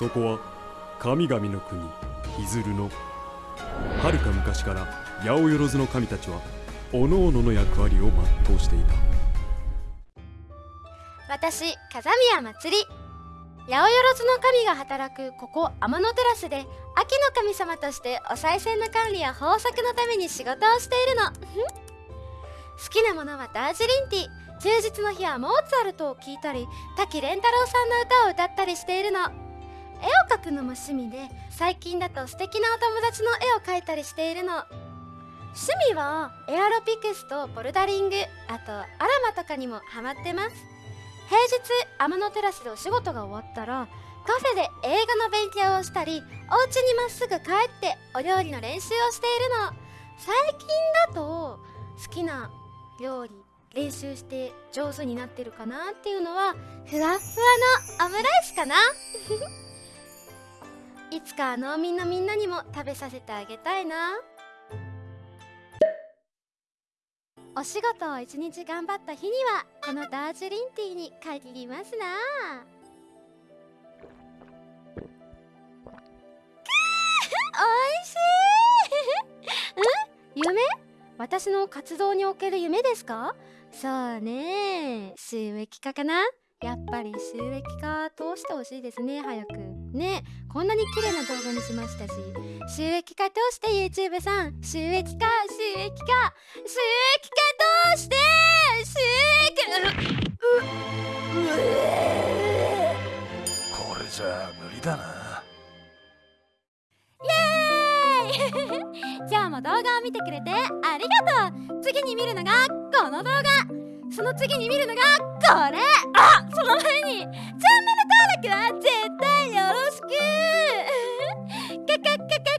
そこは神々の国ヒズルのはるか昔から八百万の神たちは各々のの役割を全うしていた。私風宮まつり。八百万の神が働くここ天のテラスで秋の神様としてお賽銭の管理や豊作のために仕事をしているの。好きなものはダージリンティー。休日の日はモーツァルトを聴いたり滝蓮太郎さんの歌を歌ったりしているの。絵を描くのも趣味で最近だと素敵なお友達の絵を描いたりしているの。趣味はエアロピクスとボルダリングあとアラマとかにもハマってます。平日天のテラスでお仕事が終わったらカフェで映画の勉強をしたりお家にまっすぐ帰ってお料理の練習をしているの。最近だと好きな料理練習して上手になってるかなっていうのはふわふわのオムライスかな。いつか農民のみんなにも食べさせてあげたいな。お仕事を一日頑張った日にはこのダージュリンティーに限りますな。おいしい。ん？夢？私の活動における夢ですか？そうね。収益化かな？やっぱり収益化通してほしいですね早く。ねこんなに綺麗な動画にしましたし。収益化通して YouTube さん。収益化収益化。収益化通して収益。これじゃ無理だな。イエーイ。今日も動画を見てくれてありがとう。次に見るのがこの動画その次に見るのがこれ。あその前に。チャンネル登録は絶対よろしく。カカカ